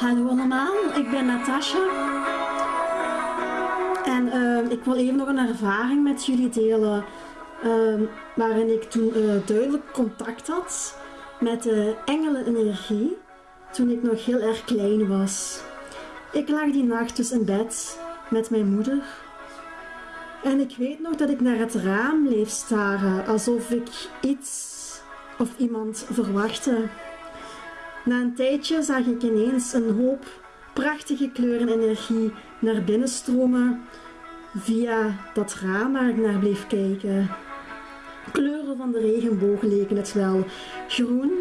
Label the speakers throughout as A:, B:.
A: Hallo allemaal, ik ben Natasha. En eh, ik wil even nog een ervaring met jullie delen. eh, waarin ik toen eh, duidelijk contact had met de engelenenergie. Toen ik nog heel erg klein was. Ik lag die nacht dus in bed met mijn moeder. En ik weet nog dat ik naar het raam bleef staren, alsof ik iets of iemand verwachtte. Na een tijdje zag ik ineens een hoop prachtige kleuren en energie naar binnen stromen via dat raam waar ik naar bleef kijken. Kleuren van de regenboog leken het wel. Groen,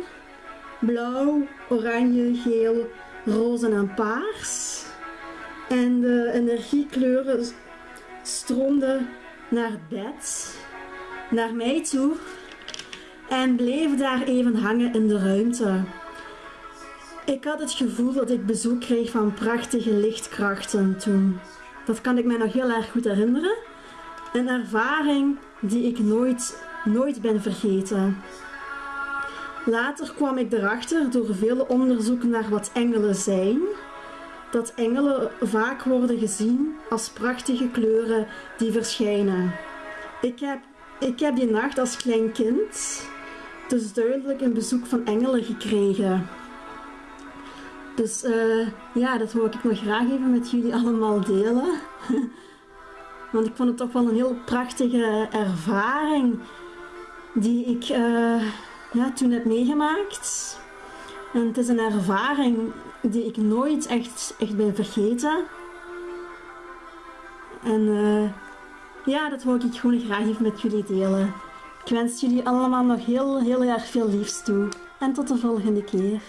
A: blauw, oranje, geel, roze en paars. En de energiekleuren stroomden naar bed, naar mij toe en bleven daar even hangen in de ruimte. Ik had het gevoel dat ik bezoek kreeg van prachtige lichtkrachten toen. Dat kan ik mij nog heel erg goed herinneren. Een ervaring die ik nooit, nooit ben vergeten. Later kwam ik erachter door vele onderzoeken naar wat engelen zijn, dat engelen vaak worden gezien als prachtige kleuren die verschijnen. Ik heb, ik heb die nacht als klein kind dus duidelijk een bezoek van engelen gekregen. Dus eh, ja, dat wil ik nog graag even met jullie allemaal delen. Want ik vond het toch wel een heel prachtige ervaring die ik eh, ja, toen heb meegemaakt. En het is een ervaring die ik nooit echt, echt ben vergeten. En eh, ja, dat wil ik gewoon graag even met jullie delen. Ik wens jullie allemaal nog heel, heel erg veel liefs toe. En tot de volgende keer.